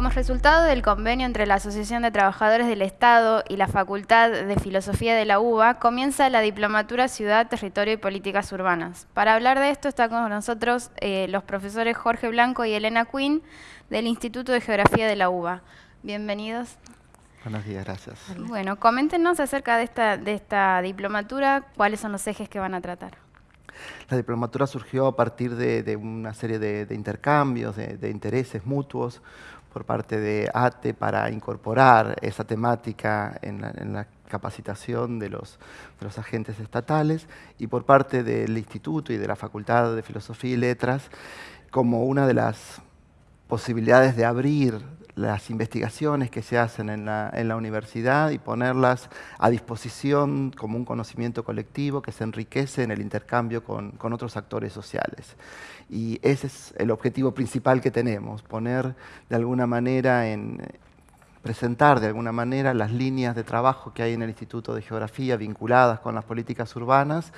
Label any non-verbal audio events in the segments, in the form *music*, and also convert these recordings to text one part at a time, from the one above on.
Como resultado del convenio entre la Asociación de Trabajadores del Estado y la Facultad de Filosofía de la UBA, comienza la Diplomatura Ciudad, Territorio y Políticas Urbanas. Para hablar de esto están con nosotros eh, los profesores Jorge Blanco y Elena Quinn del Instituto de Geografía de la UBA. Bienvenidos. Buenos días, gracias. Bueno, coméntenos acerca de esta, de esta diplomatura, cuáles son los ejes que van a tratar. La diplomatura surgió a partir de, una serie de, intercambios, de, intereses mutuos por parte de ATE para incorporar esa temática en la, capacitación de los, agentes estatales y por parte del Instituto y de la Facultad de Filosofía y Letras como una de las posibilidades de abrir las investigaciones que se hacen en la, universidad y ponerlas a disposición como un conocimiento colectivo que se enriquece en el intercambio con, otros actores sociales. Y ese es el objetivo principal que tenemos, poner de alguna manera en, presentar de alguna manera las líneas de trabajo que hay en el Instituto de Geografía vinculadas con las políticas urbanas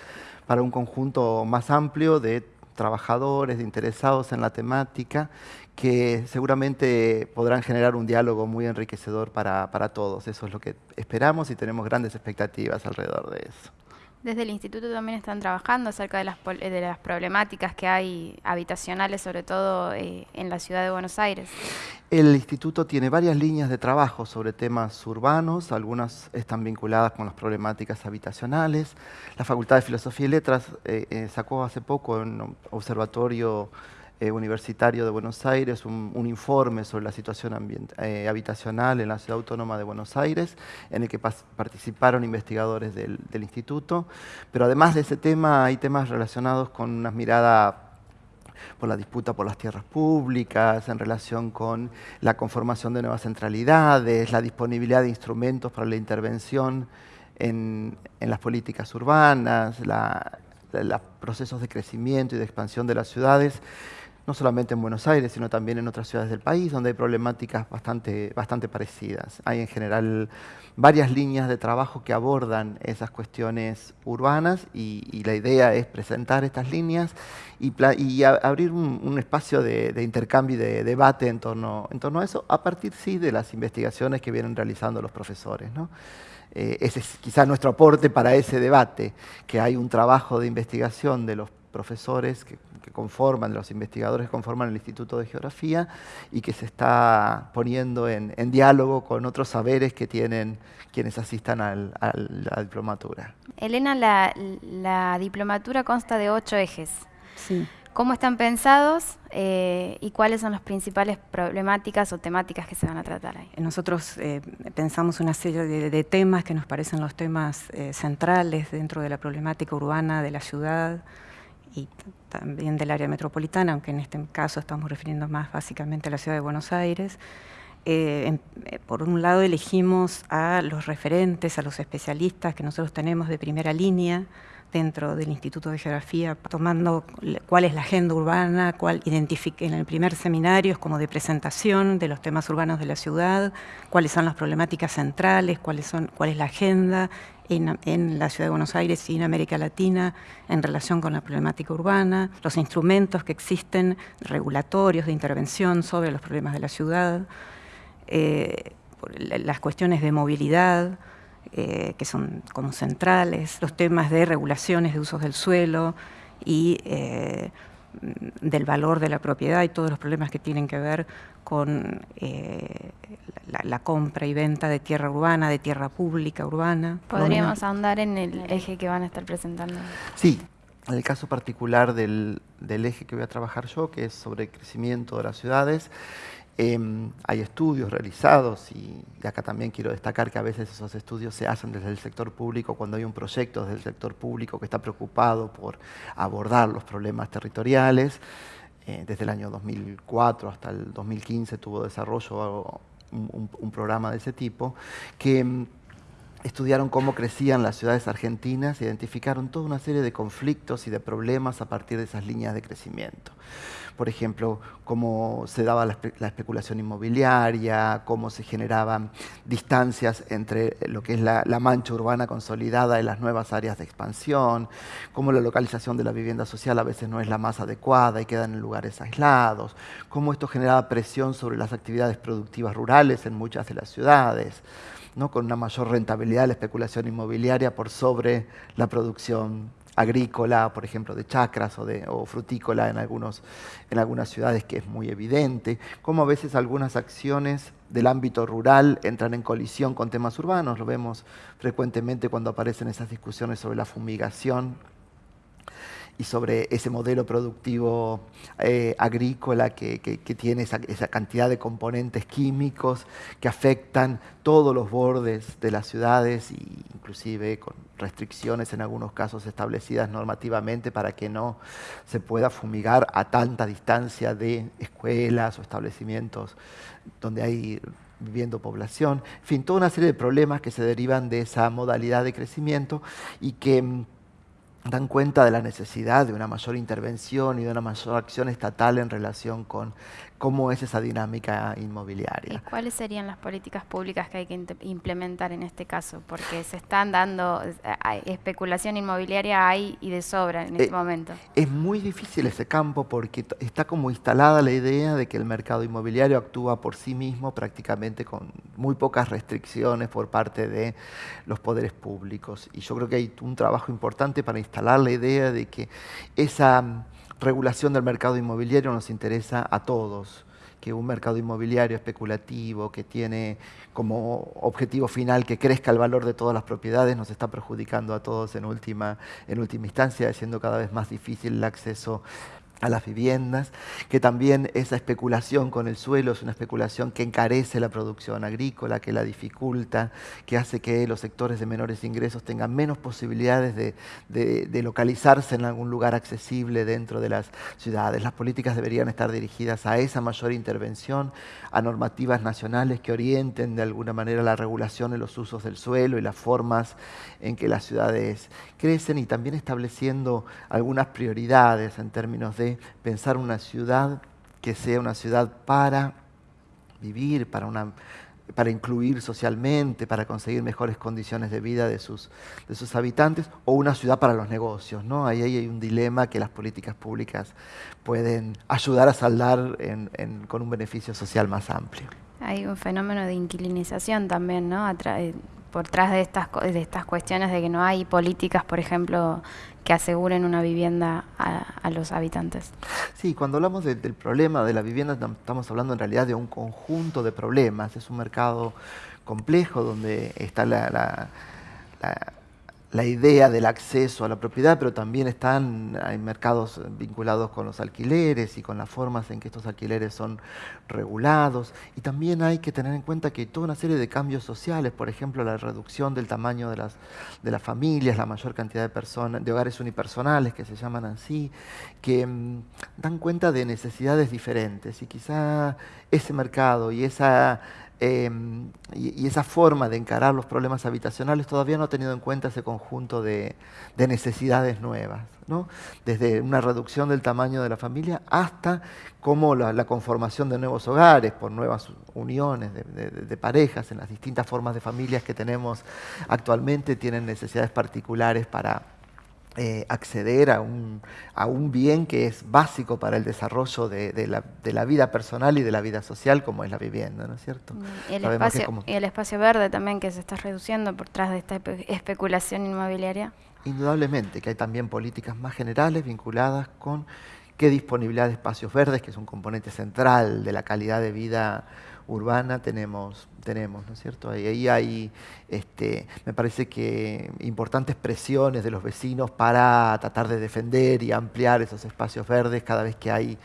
para un conjunto más amplio de trabajadores, interesados en la temática que seguramente podrán generar un diálogo muy enriquecedor para, para todos. Eso es lo que esperamos y tenemos grandes expectativas alrededor de eso. Desde el instituto también están trabajando acerca de las, de las problemáticas que hay habitacionales, sobre todo eh, en la ciudad de Buenos Aires. El instituto tiene varias líneas de trabajo sobre temas urbanos, algunas están vinculadas con las problemáticas habitacionales. La Facultad de Filosofía y Letras eh, eh, sacó hace poco un observatorio eh, universitario de Buenos Aires un, informe sobre la situación eh, habitacional en la Ciudad Autónoma de Buenos Aires, en el que participaron investigadores del, instituto. Pero además de ese tema, hay temas relacionados con una mirada por la disputa por las tierras públicas, en relación con la conformación de nuevas centralidades, la disponibilidad de instrumentos para la intervención en, las políticas urbanas, los procesos de crecimiento y de expansión de las ciudades no solamente en Buenos Aires, sino también en otras ciudades del país, donde hay problemáticas bastante, bastante parecidas. Hay en general varias líneas de trabajo que abordan esas cuestiones urbanas y, la idea es presentar estas líneas y, abrir un, espacio de, intercambio y de debate en torno, en torno a eso, a partir sí de las investigaciones que vienen realizando los profesores. Eh, ese es quizá nuestro aporte para ese debate, que hay un trabajo de investigación de los profesores que, conforman, los investigadores que conforman el Instituto de Geografía y que se está poniendo en, diálogo con otros saberes que tienen quienes asistan a la diplomatura. Elena, la, diplomatura consta de ocho ejes. Sí. ¿Cómo están pensados eh, y cuáles son las principales problemáticas o temáticas que se van a tratar ahí? Nosotros eh, pensamos una serie de, temas que nos parecen los temas eh, centrales dentro de la problemática urbana de la ciudad, y también del área metropolitana, aunque en este caso estamos refiriendo más básicamente a la ciudad de Buenos Aires. Eh, eh, por un lado elegimos a los referentes, a los especialistas que nosotros tenemos de primera línea, dentro del Instituto de Geografía, tomando cuál es la agenda urbana, cuál en el primer seminario es como de presentación de los temas urbanos de la ciudad, cuáles son las problemáticas centrales, cuáles son, cuál es la agenda en, en, la ciudad de Buenos Aires y en América Latina en relación con la problemática urbana, los instrumentos que existen regulatorios de intervención sobre los problemas de la ciudad, eh, las cuestiones de movilidad, eh, que son como centrales, los temas de regulaciones de usos del suelo y eh, del valor de la propiedad y todos los problemas que tienen que ver con eh, la, compra y venta de tierra urbana, de tierra pública urbana. ¿Podríamos ahondar en el eje que van a estar presentando? Sí, en el caso particular del, del eje que voy a trabajar yo, que es sobre el crecimiento de las ciudades, Em, hay estudios realizados y, acá también quiero destacar que a veces esos estudios se hacen desde el sector público cuando hay un proyecto desde el sector público que está preocupado por abordar los problemas territoriales. Eh, desde el año 2004 hasta el 2015 tuvo desarrollo un, programa de ese tipo que em, estudiaron cómo crecían las ciudades argentinas, identificaron toda una serie de conflictos y de problemas a partir de esas líneas de crecimiento. Por ejemplo, cómo se daba la, especulación inmobiliaria, cómo se generaban distancias entre lo que es la, mancha urbana consolidada y las nuevas áreas de expansión, cómo la localización de la vivienda social a veces no es la más adecuada y quedan en lugares aislados, cómo esto generaba presión sobre las actividades productivas rurales en muchas de las ciudades con una mayor rentabilidad de la especulación inmobiliaria por sobre la producción agrícola, por ejemplo, de chacras o, de, frutícola en, algunos, en algunas ciudades, que es muy evidente, como a veces algunas acciones del ámbito rural entran en colisión con temas urbanos, lo vemos frecuentemente cuando aparecen esas discusiones sobre la fumigación y sobre ese modelo productivo eh, agrícola que, tiene esa, cantidad de componentes químicos que afectan todos los bordes de las ciudades e inclusive con restricciones en algunos casos establecidas normativamente para que no se pueda fumigar a tanta distancia de escuelas o establecimientos donde hay viviendo población, en fin, toda una serie de problemas que se derivan de esa modalidad de crecimiento y que mm, dan cuenta de la necesidad de una mayor intervención y de una mayor acción estatal en relación con cómo es esa dinámica inmobiliaria. ¿Y cuáles serían las políticas públicas que hay que implementar en este caso? Porque se están dando, especulación inmobiliaria hay y de sobra en este eh, momento. Es muy difícil ese campo porque está como instalada la idea de que el mercado inmobiliario actúa por sí mismo prácticamente con muy pocas restricciones por parte de los poderes públicos. Y yo creo que hay un trabajo importante para instalar la idea de que esa regulación del mercado inmobiliario nos interesa a todos, que un mercado inmobiliario especulativo que tiene como objetivo final que crezca el valor de todas las propiedades nos está perjudicando a todos en última, en última instancia, haciendo cada vez más difícil el acceso a las viviendas, que también esa especulación con el suelo es una especulación que encarece la producción agrícola, que la dificulta, que hace que los sectores de menores ingresos tengan menos posibilidades de, localizarse en algún lugar accesible dentro de las ciudades. Las políticas deberían estar dirigidas a esa mayor intervención, a normativas nacionales que orienten de alguna manera la regulación de los usos del suelo y las formas en que las ciudades crecen y también estableciendo algunas prioridades en términos de pensar una ciudad que sea una ciudad para vivir, para, una, para incluir socialmente, para conseguir mejores condiciones de vida de sus, de sus habitantes, o una ciudad para los negocios. ¿no? Ahí, hay un dilema que las políticas públicas pueden ayudar a saldar con un beneficio social más amplio. Hay un fenómeno de inquilinización también, ¿no? Por detrás de estas, de estas cuestiones de que no hay políticas, por ejemplo, que aseguren una vivienda a, los habitantes. Sí, cuando hablamos del problema de la vivienda estamos hablando en realidad de un conjunto de problemas. Es un mercado complejo donde está la idea del acceso a la propiedad, pero también están, hay mercados vinculados con los alquileres y con las formas en que estos alquileres son regulados. Y también hay que tener en cuenta que hay toda una serie de cambios sociales, por ejemplo, la reducción del tamaño de las, de las familias, la mayor cantidad de personas, de hogares unipersonales que se llaman así, que mm, dan cuenta de necesidades diferentes. Y quizá ese mercado y esa Em, y, esa forma de encarar los problemas habitacionales todavía no ha tenido en cuenta ese conjunto de, necesidades nuevas, ¿no? desde una reducción del tamaño de la familia hasta cómo la, conformación de nuevos hogares por nuevas uniones de, parejas en las distintas formas de familias que tenemos actualmente tienen necesidades particulares para, eh, acceder a un, a un, bien que es básico para el desarrollo de, la, de, la, vida personal y de la vida social como es la vivienda, ¿no es cierto? Mm, y el, espacio, y el espacio verde también que se está reduciendo por tras de esta especulación inmobiliaria. Indudablemente, que hay también políticas más generales vinculadas con qué disponibilidad de espacios verdes, que es un componente central de la calidad de vida urbana tenemos, tenemos ¿no es cierto? Ahí, hay, este, me parece que importantes presiones de los vecinos para tratar de defender y ampliar esos espacios verdes cada vez que hay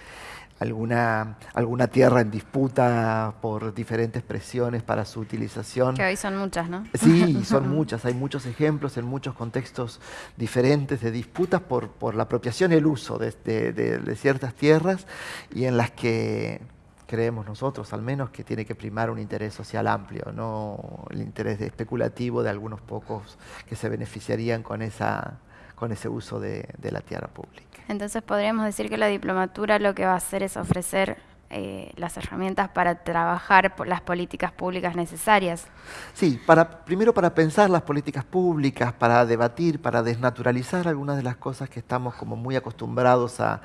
alguna, alguna tierra en disputa por diferentes presiones para su utilización. Que hoy son muchas, ¿no? Sí, *laughs* son muchas. Hay muchos ejemplos en muchos contextos diferentes de disputas por, por la apropiación y el uso de, de ciertas tierras y en las que creemos nosotros al menos que tiene que primar un interés social amplio, no el interés especulativo de algunos pocos que se beneficiarían con, esa, con ese uso de, de la tierra pública. Entonces podríamos decir que la diplomatura lo que va a hacer es ofrecer eh, las herramientas para trabajar por las políticas públicas necesarias. Sí, para, primero para pensar las políticas públicas, para debatir, para desnaturalizar algunas de las cosas que estamos como muy acostumbrados a,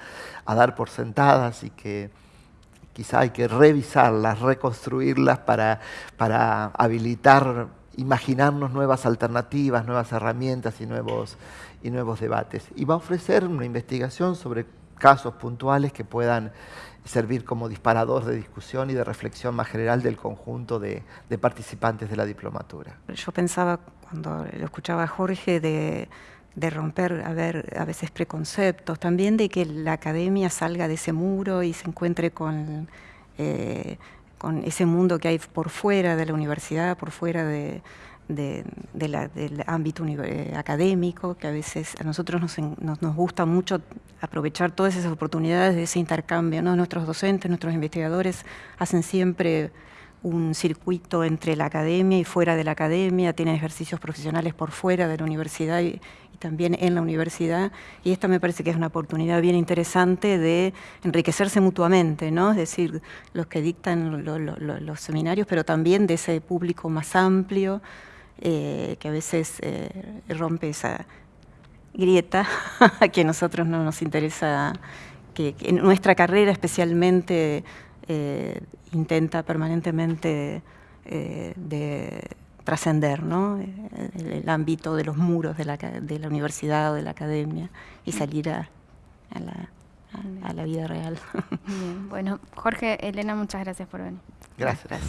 dar por sentadas y que quizá hay que revisarlas, reconstruirlas para, para habilitar, imaginarnos nuevas alternativas, nuevas herramientas y nuevos, y nuevos debates. Y va a ofrecer una investigación sobre casos puntuales que puedan servir como disparador de discusión y de reflexión más general del conjunto de, participantes de la diplomatura. Yo pensaba, cuando lo escuchaba Jorge, de, romper a, ver, a veces preconceptos, también de que la academia salga de ese muro y se encuentre con, eh, con ese mundo que hay por fuera de la universidad, por fuera de, del ámbito eh, académico, que a veces a nosotros nos, nos, gusta mucho aprovechar todas esas oportunidades de ese intercambio. ¿no? Nuestros docentes, nuestros investigadores hacen siempre un circuito entre la academia y fuera de la academia, tienen ejercicios profesionales por fuera de la universidad y, también en la universidad, y esta me parece que es una oportunidad bien interesante de enriquecerse mutuamente, ¿no? es decir, los que dictan los seminarios, pero también de ese público más amplio, eh, que a veces eh, rompe esa grieta *laughs* que a nosotros no nos interesa, que, en nuestra carrera especialmente eh, intenta permanentemente de trascender ¿no? el, ámbito de los muros de la, de la, universidad o de la academia y salir a, la, a la vida real. Bien, bueno, Jorge, Elena, muchas gracias por venir. Gracias.